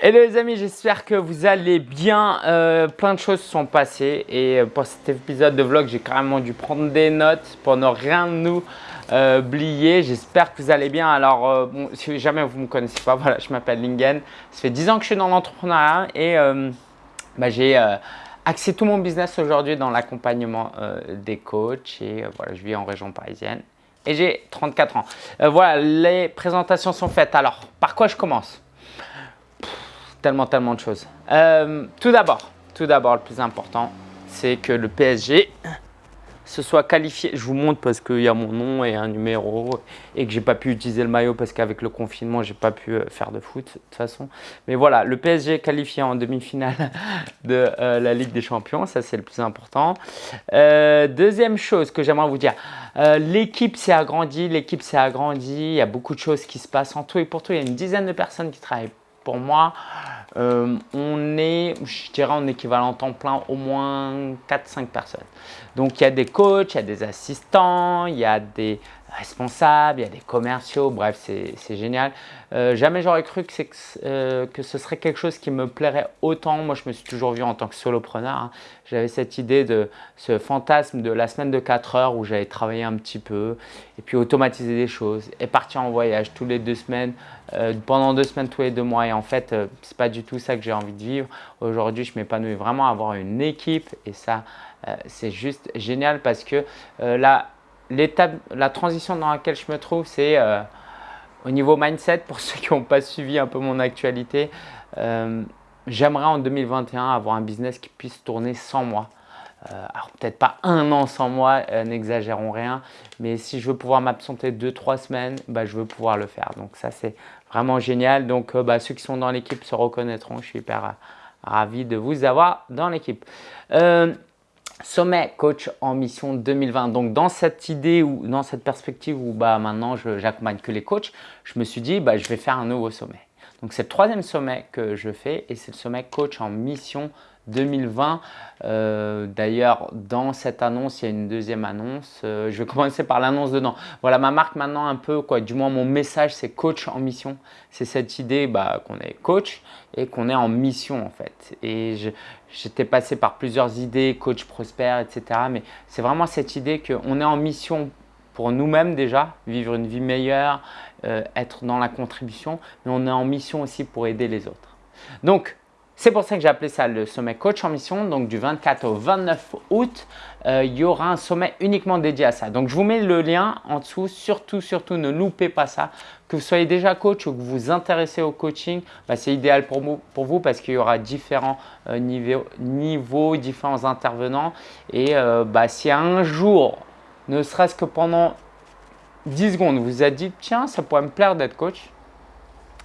Hello les amis, j'espère que vous allez bien. Euh, plein de choses sont passées et euh, pour cet épisode de vlog, j'ai carrément dû prendre des notes pour ne rien nous euh, oublier. J'espère que vous allez bien. Alors, si jamais vous ne me connaissez pas, voilà, je m'appelle Lingen. Ça fait 10 ans que je suis dans l'entrepreneuriat et bah, j'ai axé tout mon business aujourd'hui dans l'accompagnement des coachs et voilà, je vis en région parisienne et j'ai 34 ans. voilà, les présentations sont faites. Alors, par quoi je commence? Tellement, tellement de choses. Euh, tout d'abord, tout d'abord, le plus important, c'est que le PSG se soit qualifié. Je vous montre parce qu'il y a mon nom et un numéro et que j'ai pas pu utiliser le maillot parce qu'avec le confinement, j'ai pas pu euh, faire de foot de toute façon. Mais voilà, le PSG est qualifié en demi-finale de euh, la Ligue des Champions. Ça, c'est le plus important. deuxième chose que j'aimerais vous dire, l'équipe s'est agrandie. L'équipe s'est agrandie. Il y a beaucoup de choses qui se passent en tout et pour tout. Il y a une dizaine de personnes qui travaillent pour moi. Euh, on est, je dirais, en équivalent temps plein, au moins 4-5 personnes. Donc, il y a des coachs, il y a des assistants, il y a des responsables, il y a des commerciaux, bref, c'est génial. Euh, jamais j'aurais cru que, euh, que, ce serait quelque chose qui me plairait autant. Moi, je me suis toujours vu en tant que solopreneur. Hein. J'avais cette idée de ce fantasme de la semaine de 4 heures où j'allais travailler un petit peu et puis automatiser des choses et partir en voyage tous les deux semaines, euh, pendant deux semaines tous les deux mois. Et en fait, c'est pas du tout ça que j'ai envie de vivre. Aujourd'hui, je m'épanouis vraiment à avoir une équipe et ça, c'est juste génial parce que l'étape, la transition dans laquelle je me trouve, c'est euh, au niveau mindset, pour ceux qui n'ont pas suivi un peu mon actualité, euh, j'aimerais en 2021 avoir un business qui puisse tourner sans moi. Euh, alors peut-être pas un an sans moi, n'exagérons rien, mais si je veux pouvoir m'absenter deux, trois semaines, bah, je veux pouvoir le faire. Donc ça c'est vraiment génial. Donc bah, ceux qui sont dans l'équipe se reconnaîtront. Je suis hyper ravi de vous avoir dans l'équipe. Sommet coach en mission 2020. Donc dans cette idée ou dans cette perspective où bah, maintenant j'accompagne que les coachs, je me suis dit bah, je vais faire un nouveau sommet. Donc c'est le troisième sommet que je fais et c'est le sommet coach en mission 2020. Euh, d'ailleurs, dans cette annonce, il y a une deuxième annonce. Euh, je vais commencer par l'annonce dedans. Voilà, ma marque maintenant un peu, quoi, du moins mon message, c'est coach en mission. C'est cette idée bah, qu'on est coach et qu'on est en mission en fait. Et j'étais passé par plusieurs idées, coach prospère, etc. Mais c'est vraiment cette idée qu'on est en mission pour nous-mêmes déjà, vivre une vie meilleure, euh, être dans la contribution, mais on est en mission aussi pour aider les autres. Donc, c'est pour ça que j'ai appelé ça le sommet coach en mission. Donc du 24 au 29 août, euh, il y aura un sommet uniquement dédié à ça. Donc je vous mets le lien en dessous. Surtout, surtout, ne loupez pas ça. Que vous soyez déjà coach ou que vous vous intéressez au coaching, bah, c'est idéal pour vous, parce qu'il y aura différents euh, niveaux, différents intervenants. Et euh, bah, si un jour, ne serait-ce que pendant 10 secondes, vous vous êtes dit tiens, ça pourrait me plaire d'être coach.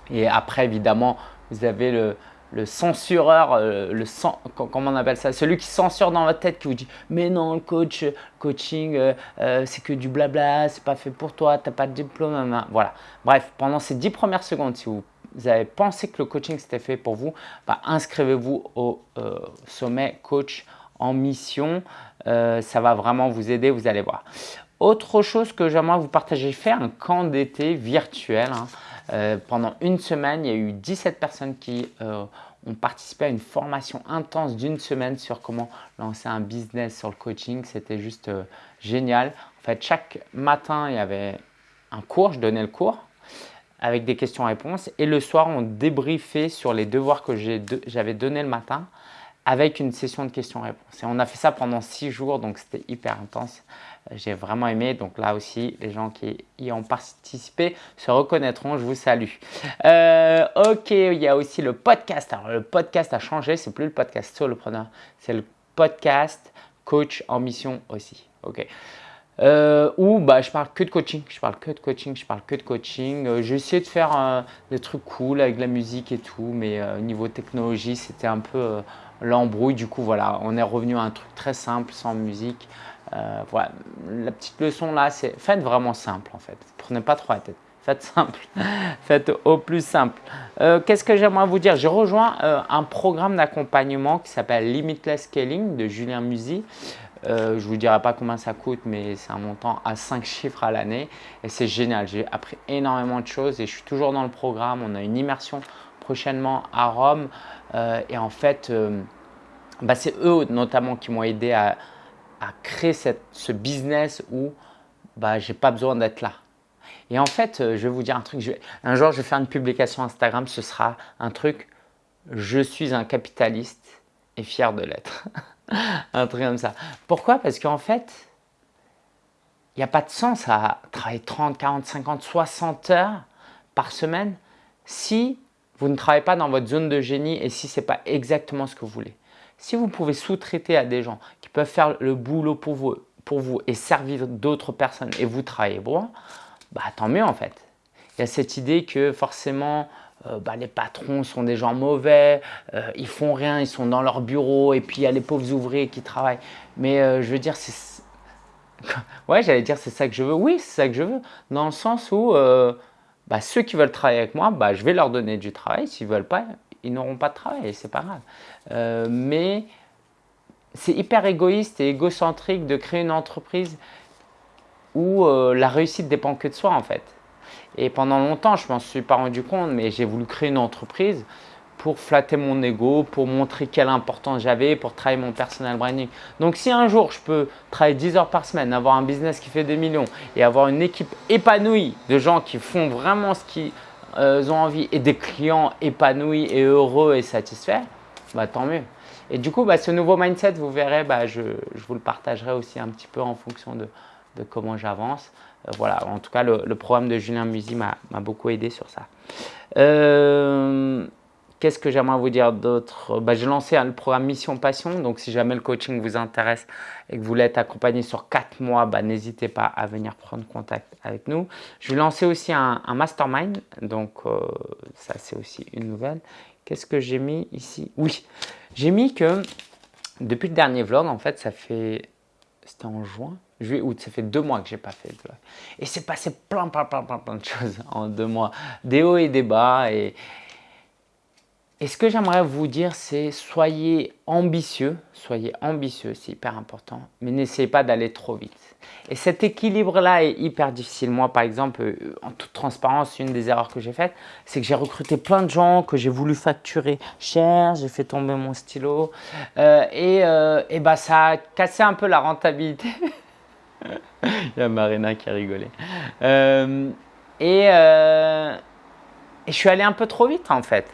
Et après, évidemment, vous avez le, le censureur, euh, le comment on appelle ça, celui qui censure dans votre tête, qui vous dit mais non, le coach, coaching, euh, euh, c'est que du blabla, c'est pas fait pour toi, tu n'as pas de diplôme, voilà. Bref, pendant ces 10 premières secondes, si vous, avez pensé que le coaching c'était fait pour vous, bah, inscrivez-vous au sommet coach en mission, ça va vraiment vous aider, vous allez voir. Autre chose que j'aimerais vous partager, faire un camp d'été virtuel. Hein. Euh, pendant une semaine, il y a eu 17 personnes qui euh, ont participé à une formation intense d'une semaine sur comment lancer un business sur le coaching. C'était juste euh, génial. En fait, chaque matin, il y avait un cours, je donnais le cours avec des questions-réponses. Et le soir, on débriefait sur les devoirs que j'avais donnés le matin avec une session de questions-réponses. Et on a fait ça pendant six jours, donc c'était hyper intense. J'ai vraiment aimé. Donc là aussi, les gens qui y ont participé se reconnaîtront. Je vous salue. Euh, ok, il y a aussi le podcast. Alors le podcast a changé. C'est plus le podcast solopreneur. C'est le podcast coach en mission aussi. Ok. Euh, bah, je parle que de coaching, je parle que de coaching, je parle que de coaching. Euh, j'ai essayé de faire des trucs cool avec la musique et tout, mais au niveau technologie, c'était un peu l'embrouille. Du coup, voilà, on est revenu à un truc très simple, sans musique. Euh, voilà, la petite leçon là, c'est faites vraiment simple en fait. Prenez pas trop la tête. Faites simple, faites au plus simple. Euh, qu'est-ce que j'aimerais vous dire? J'ai rejoint euh, un programme d'accompagnement qui s'appelle Limitless Scaling de Julien Musi. je ne vous dirai pas combien ça coûte, mais c'est un montant à 5 chiffres à l'année et c'est génial. J'ai appris énormément de choses et je suis toujours dans le programme. On a une immersion prochainement à Rome. et en fait, bah, c'est eux notamment qui m'ont aidé à, créer ce business où bah, je n'ai pas besoin d'être là. Et en fait, je vais vous dire un truc. un jour, je vais faire une publication Instagram. Ce sera un truc « Je suis un capitaliste et fier de l'être ». un truc comme ça. Pourquoi? Parce qu'en fait, il n'y a pas de sens à travailler 30, 40, 50, 60 heures par semaine si vous ne travaillez pas dans votre zone de génie et si ce n'est pas exactement ce que vous voulez. Si vous pouvez sous-traiter à des gens qui peuvent faire le boulot pour vous, pour et servir d'autres personnes et vous travaillez bon, bah, tant mieux en fait. Il y a cette idée que forcément euh, bah, les patrons sont des gens mauvais, euh, ils font rien, ils sont dans leur bureau et puis il y a les pauvres ouvriers qui travaillent. Mais euh, je veux dire, c'est ouais, j'allais dire c'est ça que je veux. Oui, c'est ça que je veux. Dans le sens où euh, bah, ceux qui veulent travailler avec moi, bah, je vais leur donner du travail. S'ils ne veulent pas, ils n'auront pas de travail c'est pas grave. Euh, mais c'est hyper égoïste et égocentrique de créer une entreprise où euh, la réussite dépend que de soi en fait. Et pendant longtemps, je m'en suis pas rendu compte, mais j'ai voulu créer une entreprise pour flatter mon ego, pour montrer quelle importance j'avais, pour travailler mon personal branding. Donc si un jour je peux travailler 10 heures par semaine, avoir un business qui fait des millions et avoir une équipe épanouie de gens qui font vraiment ce qu'ils euh, ont envie et des clients épanouis et heureux et satisfaits, bah, tant mieux. Et du coup, bah, ce nouveau mindset, vous verrez, bah, je, vous le partagerai aussi un petit peu en fonction de, comment j'avance. Euh, voilà, en tout cas, le, programme de Julien Musi m'a beaucoup aidé sur ça. Euh, Qu'est-ce que j'aimerais vous dire d'autre? Bah, J'ai lancé le programme Mission Passion. Donc, si jamais le coaching vous intéresse et que vous être accompagné sur 4 mois, bah, n'hésitez pas à venir prendre contact avec nous. Je vais lancer aussi un, mastermind. Donc, euh, ça, c'est aussi une nouvelle. Qu'est-ce que j'ai mis ici? Oui, j'ai mis que depuis le dernier vlog, en fait, ça fait… C'était en juin juillet, août, ça fait deux mois que j'ai pas fait de vlog. Et c'est passé plein, plein, plein, plein, plein de choses en deux mois. Des hauts et des bas. Et, et ce que j'aimerais vous dire, c'est soyez ambitieux, soyez ambitieux, c'est hyper important, mais n'essayez pas d'aller trop vite. Et cet équilibre-là est hyper difficile. Moi, par exemple, euh, en toute transparence, une des erreurs que j'ai faites, c'est que j'ai recruté plein de gens que j'ai voulu facturer cher, j'ai fait tomber mon stylo, euh, et, euh, et bah, ça a cassé un peu la rentabilité. Il y a Marina qui a rigolé. et, et je suis allé un peu trop vite, en fait.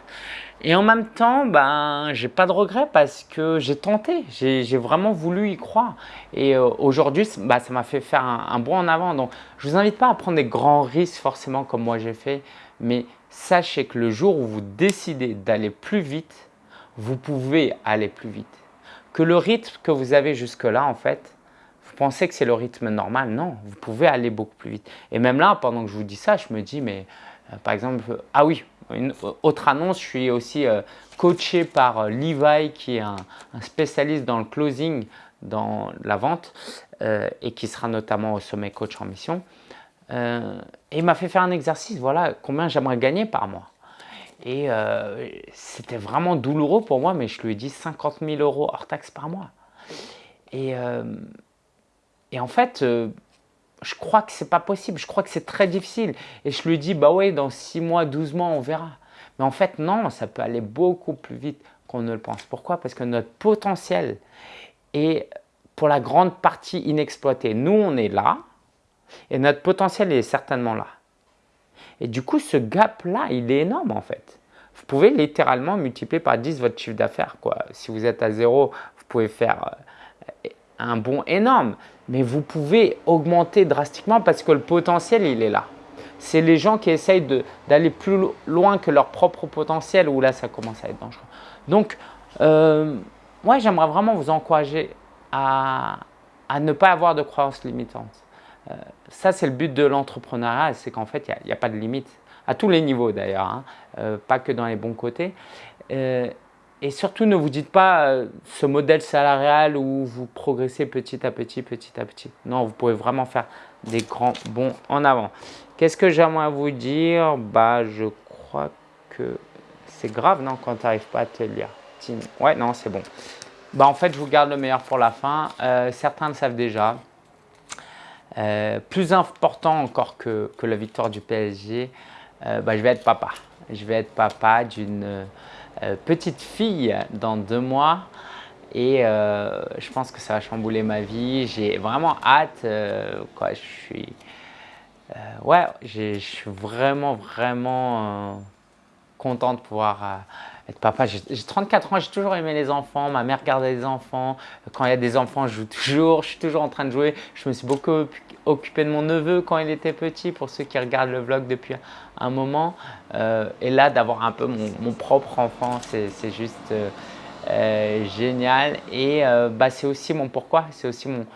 Et en même temps, ben, j'ai pas de regret parce que j'ai tenté, j'ai vraiment voulu y croire. Et euh, aujourd'hui, bah, ça m'a fait faire un, un, bond en avant. Donc, je vous invite pas à prendre des grands risques forcément comme moi j'ai fait, mais sachez que le jour où vous décidez d'aller plus vite, vous pouvez aller plus vite. Que le rythme que vous avez jusque-là, en fait, vous pensez que c'est le rythme normal? Non, vous pouvez aller beaucoup plus vite. Et même là, pendant que je vous dis ça, je me dis, mais euh, par exemple, ah oui, une autre annonce, je suis aussi euh, coaché par euh, Levi qui est un, spécialiste dans le closing, dans la vente et qui sera notamment au sommet coach en mission. et il m'a fait faire un exercice, voilà combien j'aimerais gagner par mois. Et c'était vraiment douloureux pour moi, mais je lui ai dit 50 000 euros hors taxe par mois. Et, et en fait, je crois que c'est pas possible, je crois que c'est très difficile. Et je lui dis, bah ouais, dans 6 mois, 12 mois, on verra. Mais en fait, non, ça peut aller beaucoup plus vite qu'on ne le pense. Pourquoi? Parce que notre potentiel est pour la grande partie inexploité. Nous, on est là et notre potentiel est certainement là. Et du coup, ce gap-là, il est énorme en fait. Vous pouvez littéralement multiplier par 10 votre chiffre d'affaires. Si vous êtes à zéro, vous pouvez faire euh, un bond énorme mais vous pouvez augmenter drastiquement parce que le potentiel, il est là. C'est les gens qui essayent d'aller plus loin que leur propre potentiel où là, ça commence à être dangereux. Donc, euh, moi, j'aimerais vraiment vous encourager à, ne pas avoir de croyances limitantes. Euh, ça, c'est le but de l'entrepreneuriat, c'est qu'en fait, il n'y a, pas de limite, à tous les niveaux d'ailleurs, hein. euh, pas que dans les bons côtés. Et surtout, ne vous dites pas euh, ce modèle salarial où vous progressez petit à petit, petit à petit. Non, vous pouvez vraiment faire des grands bons en avant. Qu'est-ce que j'aimerais vous dire? Bah, je crois que c'est grave, non, quand tu n'arrives pas à te lire. Ouais, non, c'est bon. Bah, en fait, je vous garde le meilleur pour la fin. Euh, certains le savent déjà. Euh, plus important encore que, que, la victoire du PSG, bah, je vais être papa. Je vais être papa d'une petite fille dans deux mois et euh, je pense que ça va chambouler ma vie. J'ai vraiment hâte. quoi, je suis, ouais, je suis vraiment, vraiment content de pouvoir papa. J'ai 34 ans, j'ai toujours aimé les enfants. Ma mère gardait les enfants. Quand il y a des enfants, je joue toujours. Je suis toujours en train de jouer. Je me suis beaucoup occupé de mon neveu quand il était petit, pour ceux qui regardent le vlog depuis un moment. Euh, et là, d'avoir un peu mon, propre enfant, c'est juste euh, euh, génial. Et bah, c'est aussi mon pourquoi. C'est aussi mon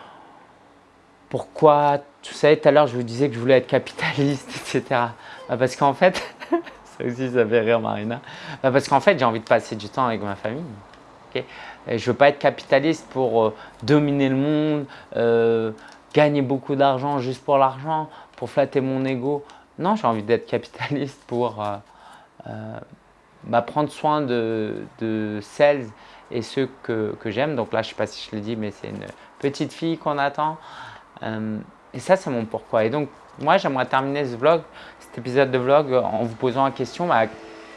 pourquoi. Vous savez, tout à l'heure, je vous disais que je voulais être capitaliste, etc. Bah, parce qu'en fait, ça aussi, ça fait rire Marina. Bah, parce qu'en fait, j'ai envie de passer du temps avec ma famille. je ne veux pas être capitaliste pour euh, dominer le monde, euh, gagner beaucoup d'argent juste pour l'argent, pour flatter mon ego. Non, j'ai envie d'être capitaliste pour euh, bah, prendre soin de, de, celles et ceux que, que j'aime. Donc là, je ne sais pas si je l'ai dit, mais c'est une petite fille qu'on attend. et ça, c'est mon pourquoi. Et donc, moi, j'aimerais terminer ce vlog épisode de vlog en vous posant la question bah,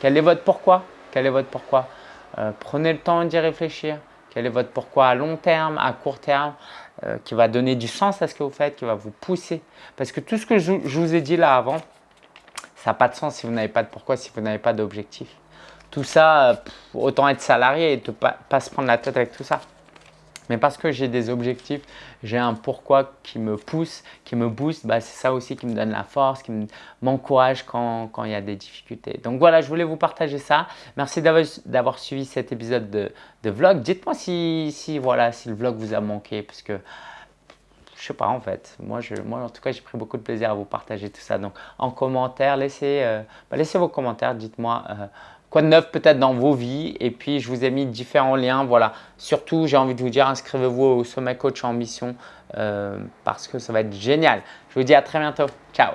quel est votre pourquoi? Quel est votre pourquoi? Euh, Prenez le temps d'y réfléchir. Quel est votre pourquoi à long terme, à court terme, euh, qui va donner du sens à ce que vous faites, qui va vous pousser? Parce que tout ce que je, vous ai dit là avant, ça n'a pas de sens si vous n'avez pas de pourquoi, si vous n'avez pas d'objectif. Tout ça, euh, autant être salarié et ne pas se prendre la tête avec tout ça mais parce que j'ai des objectifs, j'ai un pourquoi qui me pousse, qui me booste, bah, c'est ça aussi qui me donne la force, qui m'encourage quand, quand, il y a des difficultés. Donc voilà, je voulais vous partager ça. Merci d'avoir suivi cet épisode de, de vlog. Dites-moi si, si, voilà, si le vlog vous a manqué, parce que je sais pas en fait. Moi, je, moi en tout cas, j'ai pris beaucoup de plaisir à vous partager tout ça. Donc en commentaire, laissez, euh, bah, laissez vos commentaires, dites-moi. Euh, quoi de neuf peut-être dans vos vies. Et puis, je vous ai mis différents liens. Voilà. Surtout, j'ai envie de vous dire, inscrivez-vous au Sommet Coach Ambition euh, parce que ça va être génial. Je vous dis à très bientôt. Ciao